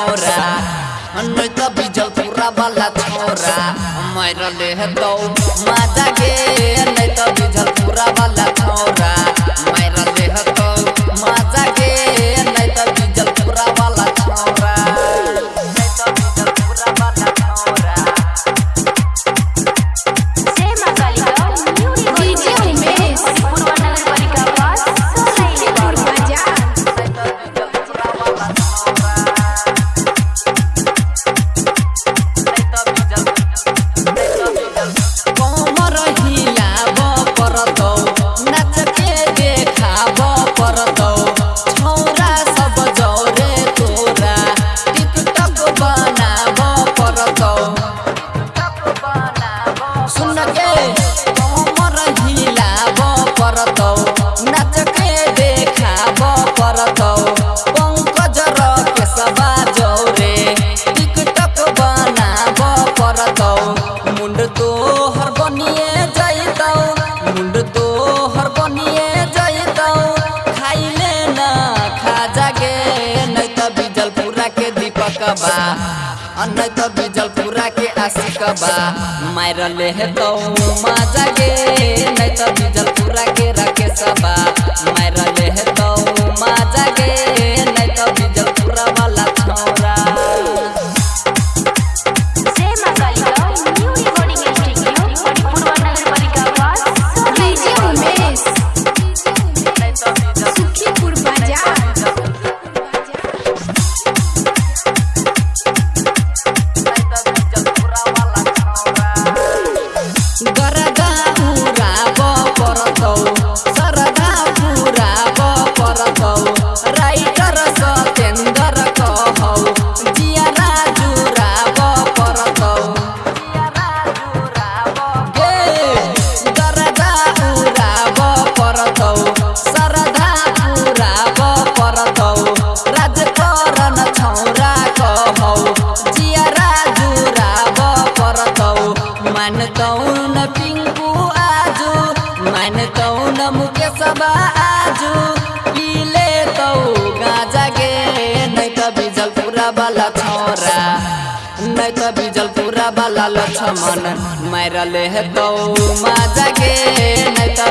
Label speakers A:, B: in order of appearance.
A: छोरा नहीं तो पूरा वाला छोरा मरल है तो। माता के कबा। अन्य तो बिजलपुरा के आशिक बा तो मज़ा के। मन कौन पिंकू आजू? मन कौन मुकेश आजू? पीले तो गाजा गे नहीं तो बीजलपुरा वाला छोरा। नहीं तो बीजलपुरा वाला लक्ष्मण मरले तो माजा गे नहीं तो